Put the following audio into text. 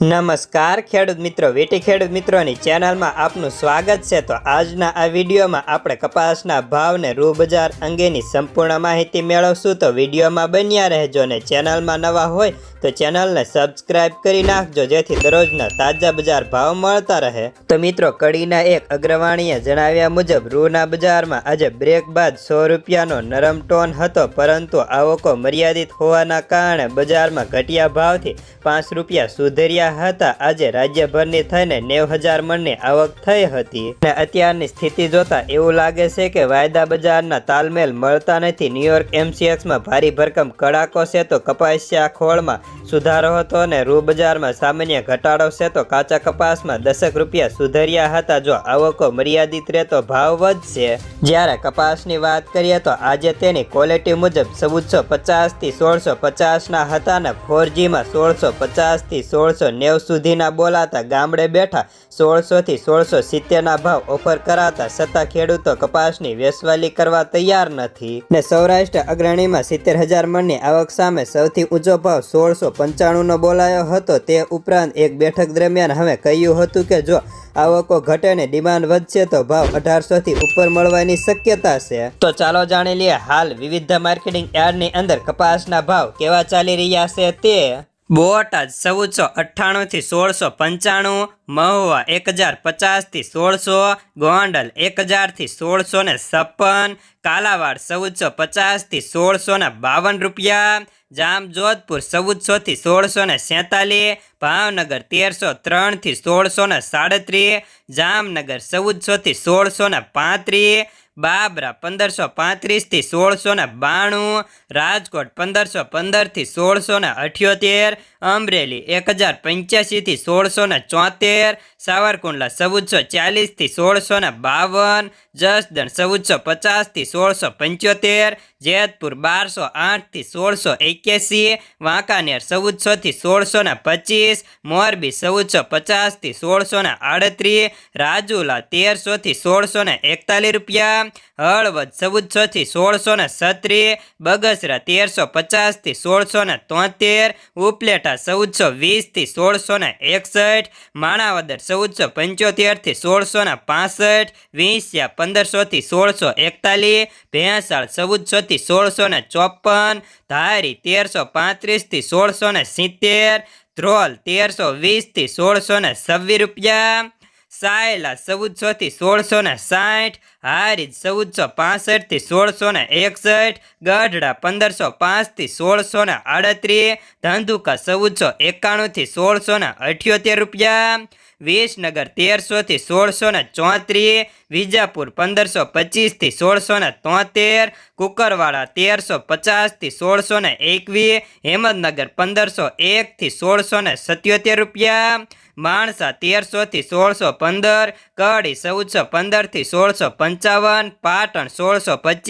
નમસ્કાર, ખેડૂત મિત્રો, વેટી ખેડૂત મિત્રોની ચેનલમાં આપનું સ્વાગત છે. તો આજના આ વિડીયોમાં આપણે કપાસના ભાવને રૂ બજાર અંગેની સંપૂર્ણ માહિતી મેળવશું. તો વિડીયોમાં બન્યા રહેજો ને ચેનલમાં નવા હોય તો ચેનલને સબસ્ક્રાઇબ કરી નાખજો, જેથી દરરોજના તાજા બજાર ભાવ મળતા રહે. તો મિત્રો, કડીના એક અગ્રવાણીએ જણાવ્યા મુજબ, રૂના બજારમાં આજે બ્રેક બાદ સો રૂપિયાનો નરમ ટોન હતો, પરંતુ આવકો મર્યાદિત હોવાના કારણે બજારમાં ઘટિયા ભાવથી પાંચ રૂપિયા સુધર્યા હતા. આજે રાજ્યભરની થઈને નેવ હજાર મણની આવક થઈ હતી. અને અત્યારની સ્થિતિ જોતા એવું લાગે છે કે વાયદા બજારના તાલમેલ મળતા નથી. ન્યુયોર્ક એમસીએક્સમાં ભારી ભરકમ કડાકો છે તો કપાસિયા ખોળમાં. સુધારો હતો અને રૂ બજારમાં સામાન્ય ઘટાડો છે તો કાચા કપાસમાં દસક રૂપિયા સુધર્યા હતા. જો આવકો મર્યાદિત રહેતો ભાવ વધશે. જ્યારે કપાસની વાત કરીએ તો આજે તેની ક્વોલિટી મુજબ ચૌદસો પચાસથી સોળસો પચાસના હતા ને ફોરજીમાં સોળસો પચાસથી સોળસો નેવ સુધીના બોલાતા ગામડે બેઠા સોળસોથી સોળસો સિત્તેરના ભાવ ઓફર કરાતા છતાં ખેડૂતો કપાસની વેસવાલી કરવા તૈયાર નથી. ને સૌરાષ્ટ્ર અગ્રણીમાં સિત્તેર હજાર મણની આવક સામે સૌથી ઊંચો ભાવ સોળસો પંચાણુંનો બોલાયો હતો. તે ઉપરાંત એક બેઠક દરમિયાન હવે કહ્યું હતું કે જો આવકો ઘટે ને ડિમાન્ડ વધશે તો ભાવ અઢારસોથી ઉપર મળવાની શક્યતા છે. તો ચાલો જાણી લઈએ હાલ વિવિધ માર્કેટિંગ યાર્ડની અંદર કપાસના ભાવ કેવા ચાલી રહ્યા છે તે. બોટાદ ચૌદસો અઠ્ઠાણુંથી સોળસો પંચાણું, મહુવા એક હજાર પચાસથી સોળસો, ગોંડલ એક હજારથી સોળસો ને છપ્પન, કાલાવાડ ચૌદસો પચાસથી સોળસો ને બાવન રૂપિયા જામ જોધપુર ચૌદસોથી સોળસો ને સેતાલીસ, ભાવનગર તેરસો ત્રણથી સોળસો ને સાડત્રીસ, જામનગર ચૌદસોથી સોળસો ને પાંત્રીસ, બાબરા પંદરસો પાંત્રીસથી સોળસો ને બાણું, રાજકોટ પંદરસો પંદરથી સોળસો ને અઠ્યોતેર, અમરેલી એક હજાર પંચ્યાસીથી સોળસો ને ચોતેર, સાવરકુંડલા ચૌદસો ચાલીસથી સોળસો ને બાવન, જસદણ ચૌદસો પચાસથી સોળસો પંચોતેર જેતપુર બારસો આઠથી સોળસો એક્યાસી વાંકાનેર ચૌદસોથી સોળસો ને પચીસ, મોરબી ચૌદસો પચાસથી સોળસો ને આડત્રીસ, રાજુલા તેરસોથી સોળસો ને એકતાલીસ રૂપિયા, હળવદ ચૌદસોથી સોળસો ને છત્રીસ, બગસરા તેરસો પચાસથી સોળસો ને તોતેર, ઉપલેટા ચૌદસો વીસથી સોળસો ને એકસઠ, માણાવદર ચૌદસો પંચોતેરથી સોળસો ને પાસઠ, વીંસિયા પંદરસોથી સોળસો એકતાલીસ, ભેંસાળ ચૌદસોથી સોળસો ને ચોપન, ધારી તેરસો પાંત્રીસથી સોળસો ને સિત્તેર, ધ્રોલ તેરસો વીસથી સોળસો ને છવ્વીસ રૂપિયા, સાયલા ચૌદસોથી સોળસો ને સાઠ, હારીજ ચૌદસો પાસઠથી સોળસો ને એકસઠ, ગઢડા પંદરસો પાંચથી સોળસો ને આડત્રીસ, ધંધુકા ચૌદસો એકાણુંથી સોળસો ને અઠ્યોતેર રૂપિયા વિસનગર તેરસોથી સોળસો ને ચોત્રીસ, વિજાપુર પંદરસો પચીસથી સોળસો ને તોતેર, કુકરવાડા તેરસો પચાસથી સોળસો ને એકવીસ હેમદનગર પંદરસો એકથી સોળસો ને સત્યોતેર રૂપિયા, માણસા તેરસોથી સોળસો પંદર, કડી ચૌદસો પંદરથી સોળસો પંચાવન, પાટણ સોળસો પચીસ